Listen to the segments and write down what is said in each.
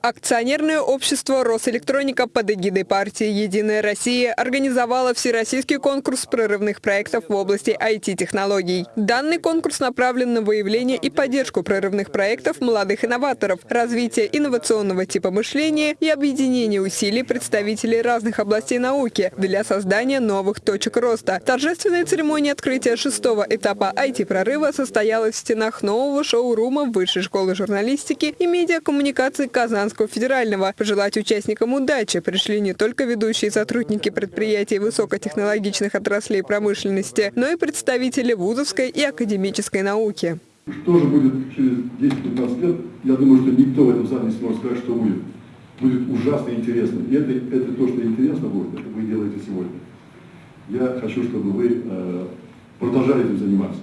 Акционерное общество «Росэлектроника» под эгидой партии «Единая Россия» организовало всероссийский конкурс прорывных проектов в области IT-технологий. Данный конкурс направлен на выявление и поддержку прорывных проектов молодых инноваторов, развитие инновационного типа мышления и объединение усилий представителей разных областей науки для создания новых точек роста. Торжественная церемония открытия шестого этапа IT-прорыва состоялась в стенах нового шоурума Высшей школы журналистики и медиакоммуникации Казан Казанского федерального. Пожелать участникам удачи пришли не только ведущие сотрудники предприятий высокотехнологичных отраслей промышленности, но и представители вузовской и академической науки. Что же будет через 10-15 лет, я думаю, что никто в этом зале не сможет сказать, что будет. Будет ужасно интересно. И это, это то, что интересно будет, это вы делаете сегодня. Я хочу, чтобы вы э, продолжали этим заниматься.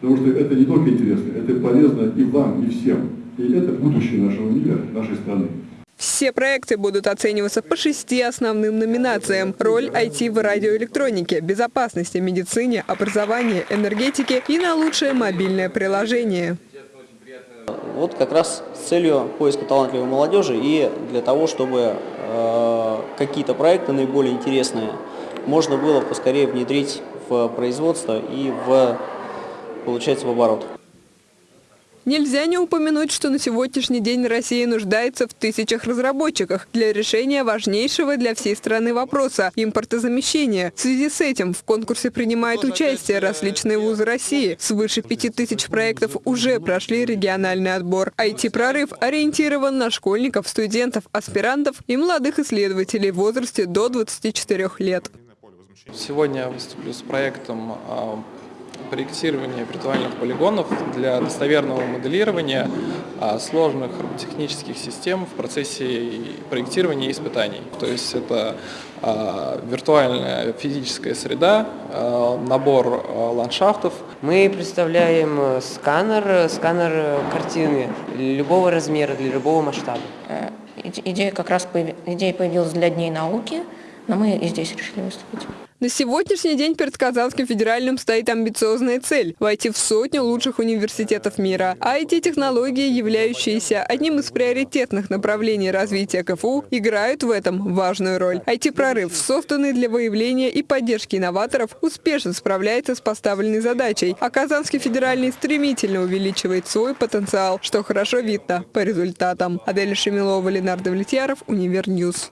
Потому что это не только интересно, это полезно и вам, и всем. И это будущее нашего мира, нашей страны. Все проекты будут оцениваться по шести основным номинациям. Роль IT в радиоэлектронике, безопасности, медицине, образовании, энергетике и на лучшее мобильное приложение. Вот как раз с целью поиска талантливой молодежи и для того, чтобы э, какие-то проекты наиболее интересные можно было поскорее внедрить в производство и в, получается, в оборот. Нельзя не упомянуть, что на сегодняшний день Россия нуждается в тысячах разработчиках для решения важнейшего для всей страны вопроса – импортозамещения. В связи с этим в конкурсе принимают участие различные вузы России. Свыше пяти тысяч проектов уже прошли региональный отбор. IT-прорыв ориентирован на школьников, студентов, аспирантов и молодых исследователей в возрасте до 24 лет. Сегодня я выступлю с проектом проектирования виртуальных полигонов для достоверного моделирования а, сложных технических систем в процессе проектирования и испытаний. То есть это а, виртуальная физическая среда, а, набор ландшафтов. Мы представляем э, сканер, сканер картины любого размера, для любого масштаба. Э, идея как раз идея появилась для Дней науки, но мы и здесь решили выступить. На сегодняшний день перед Казанским федеральным стоит амбициозная цель – войти в сотню лучших университетов мира. А IT-технологии, являющиеся одним из приоритетных направлений развития КФУ, играют в этом важную роль. IT-прорыв, созданный для выявления и поддержки инноваторов, успешно справляется с поставленной задачей, а Казанский федеральный стремительно увеличивает свой потенциал, что хорошо видно по результатам. Адель Шемилова, Ленар Давлетьяров, Univer News.